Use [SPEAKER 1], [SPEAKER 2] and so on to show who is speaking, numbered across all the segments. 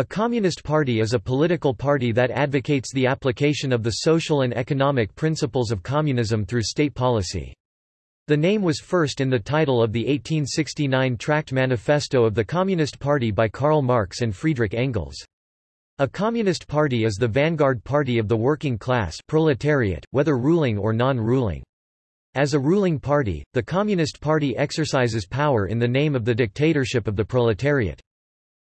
[SPEAKER 1] A communist party is a political party that advocates the application of the social and economic principles of communism through state policy. The name was first in the title of the 1869 Tract Manifesto of the Communist Party by Karl Marx and Friedrich Engels. A communist party is the vanguard party of the working class proletariat, whether ruling or non-ruling. As a ruling party, the Communist Party exercises power in the name of the dictatorship of the proletariat.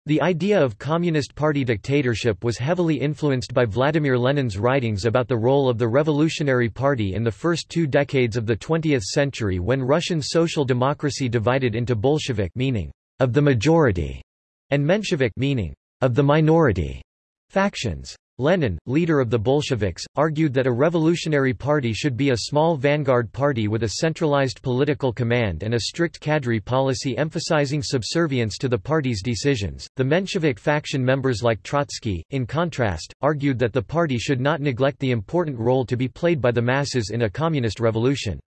[SPEAKER 1] The idea of Communist Party dictatorship was heavily influenced by Vladimir Lenin's writings about the role of the Revolutionary Party in the first two decades of the 20th century when Russian social democracy divided into Bolshevik meaning of the majority and Menshevik meaning of the minority factions. Lenin, leader of the Bolsheviks, argued that a revolutionary party should be a small vanguard party with a centralized political command and a strict cadre policy emphasizing subservience to the party's decisions. The Menshevik faction members like Trotsky, in contrast, argued that the party should not neglect the important role to be played by the masses in a communist revolution.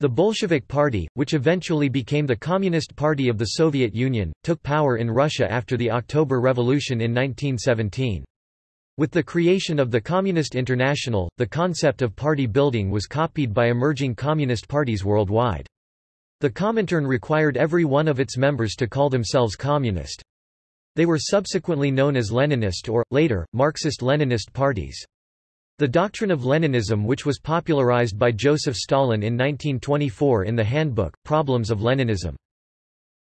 [SPEAKER 1] The Bolshevik Party, which eventually became the Communist Party of the Soviet Union, took power in Russia after the October Revolution in 1917. With the creation of the Communist International, the concept of party building was copied by emerging communist parties worldwide. The Comintern required every one of its members to call themselves communist. They were subsequently known as Leninist or, later, Marxist-Leninist parties. The doctrine of Leninism which was popularized by Joseph Stalin in 1924 in the handbook, Problems of Leninism.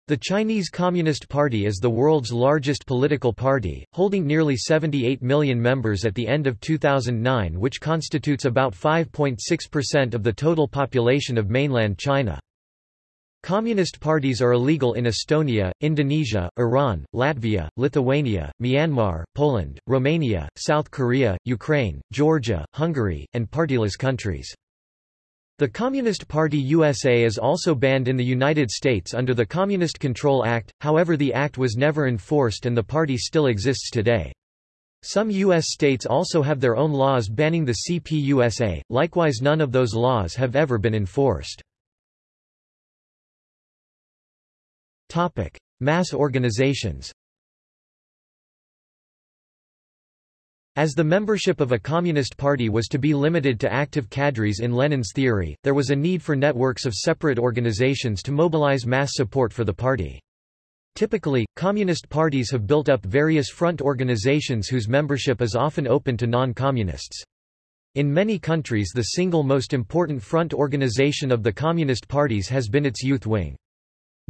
[SPEAKER 1] The Chinese Communist Party is the world's largest political party, holding nearly 78 million members at the end of 2009 which constitutes about 5.6% of the total population of mainland China. Communist parties are illegal in Estonia, Indonesia, Iran, Latvia, Lithuania, Myanmar, Poland, Romania, South Korea, Ukraine, Georgia, Hungary, and partyless countries. The Communist Party USA is also banned in the United States under the Communist Control Act, however the act was never enforced and the party still exists today. Some U.S. states also have their own laws banning the CPUSA, likewise none of those laws have ever been enforced. Mass organizations As the membership of a communist party was to be limited to active cadres in Lenin's theory, there was a need for networks of separate organizations to mobilize mass support for the party. Typically, communist parties have built up various front organizations whose membership is often open to non-communists. In many countries the single most important front organization of the communist parties has been its youth wing.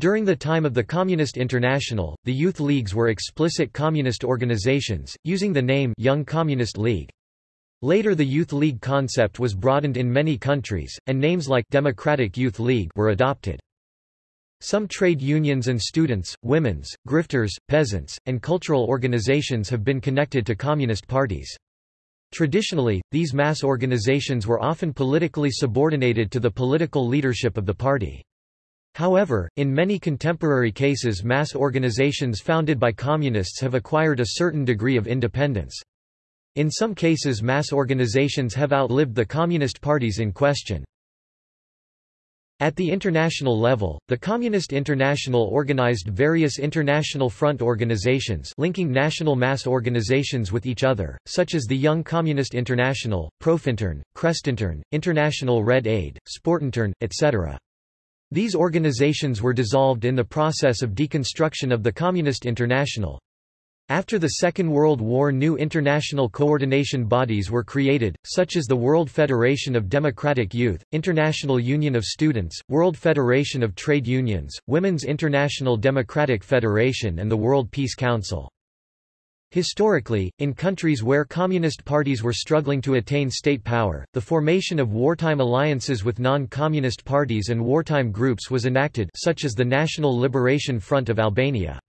[SPEAKER 1] During the time of the Communist International, the youth leagues were explicit communist organizations, using the name Young Communist League. Later the Youth League concept was broadened in many countries, and names like Democratic Youth League were adopted. Some trade unions and students, women's, grifters, peasants, and cultural organizations have been connected to communist parties. Traditionally, these mass organizations were often politically subordinated to the political leadership of the party. However, in many contemporary cases mass organizations founded by communists have acquired a certain degree of independence. In some cases mass organizations have outlived the communist parties in question. At the international level, the Communist International organized various international front organizations linking national mass organizations with each other, such as the Young Communist International, Profintern, Krestintern, International Red Aid, Sportintern, etc. These organizations were dissolved in the process of deconstruction of the Communist International. After the Second World War new international coordination bodies were created, such as the World Federation of Democratic Youth, International Union of Students, World Federation of Trade Unions, Women's International Democratic Federation and the World Peace Council. Historically, in countries where communist parties were struggling to attain state power, the formation of wartime alliances with non-communist parties and wartime groups was enacted such as the National Liberation Front of Albania.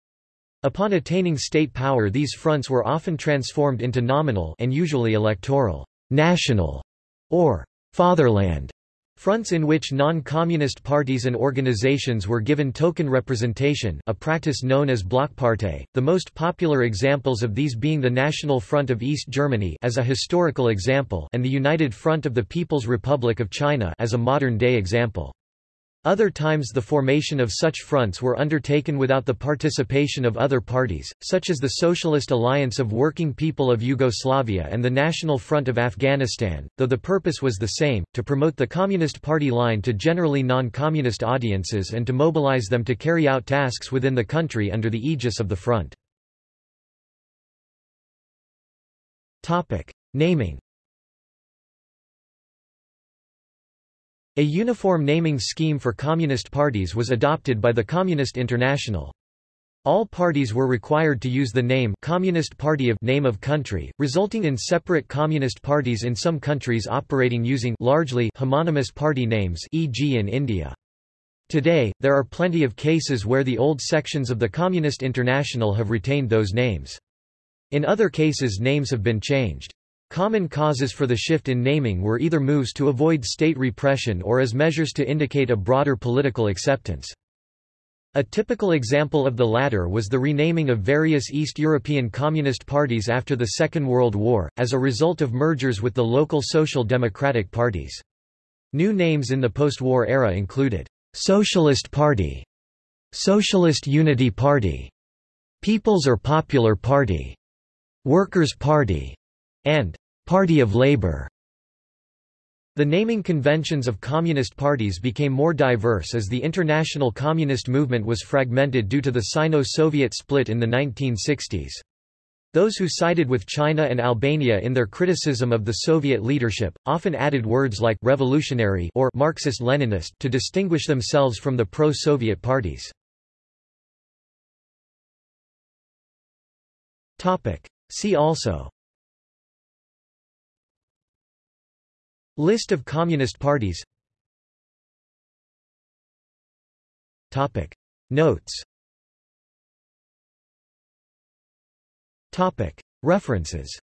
[SPEAKER 1] Upon attaining state power these fronts were often transformed into nominal and usually electoral, national, or fatherland Fronts in which non-communist parties and organizations were given token representation a practice known as Blockpartei, the most popular examples of these being the National Front of East Germany as a historical example and the United Front of the People's Republic of China as a modern-day example. Other times the formation of such fronts were undertaken without the participation of other parties, such as the Socialist Alliance of Working People of Yugoslavia and the National Front of Afghanistan, though the purpose was the same, to promote the Communist Party line to generally non-communist audiences and to mobilize them to carry out tasks within the country under the aegis of the front. Naming A uniform naming scheme for communist parties was adopted by the Communist International. All parties were required to use the name Communist Party of name of country, resulting in separate communist parties in some countries operating using largely homonymous party names e.g. in India. Today, there are plenty of cases where the old sections of the Communist International have retained those names. In other cases names have been changed. Common causes for the shift in naming were either moves to avoid state repression or as measures to indicate a broader political acceptance. A typical example of the latter was the renaming of various East European communist parties after the Second World War, as a result of mergers with the local social democratic parties. New names in the post-war era included, "'Socialist Party", "'Socialist Unity Party", "'People's or Popular Party", "'Workers' Party", and Party of Labour. The naming conventions of communist parties became more diverse as the international communist movement was fragmented due to the Sino-Soviet split in the 1960s. Those who sided with China and Albania in their criticism of the Soviet leadership, often added words like «revolutionary» or «Marxist-Leninist» to distinguish themselves from the pro-Soviet parties. See also List of Communist parties. Topic. Notes. Topic. References